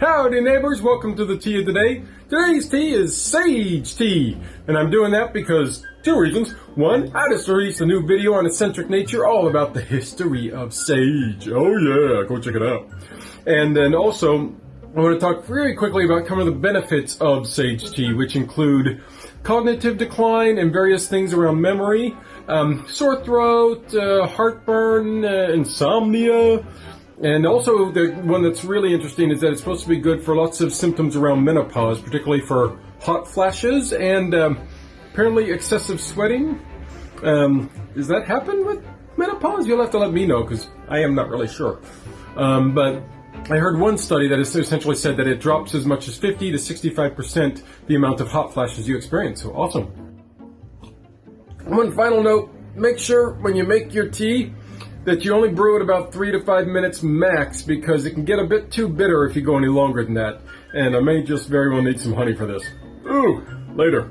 Howdy neighbors, welcome to the tea of the day. Today's tea is sage tea, and I'm doing that because two reasons. One, I just released a new video on eccentric nature all about the history of sage. Oh yeah, go check it out. And then also, I want to talk very quickly about some of the benefits of sage tea, which include cognitive decline and various things around memory, um, sore throat, uh, heartburn, uh, insomnia, and also, the one that's really interesting is that it's supposed to be good for lots of symptoms around menopause, particularly for hot flashes and um, apparently excessive sweating. Um, does that happen with menopause? You'll have to let me know because I am not really sure. Um, but I heard one study that essentially said that it drops as much as 50 to 65% the amount of hot flashes you experience. So awesome. One final note, make sure when you make your tea that you only brew it about three to five minutes max because it can get a bit too bitter if you go any longer than that. And I may just very well need some honey for this. Ooh, later.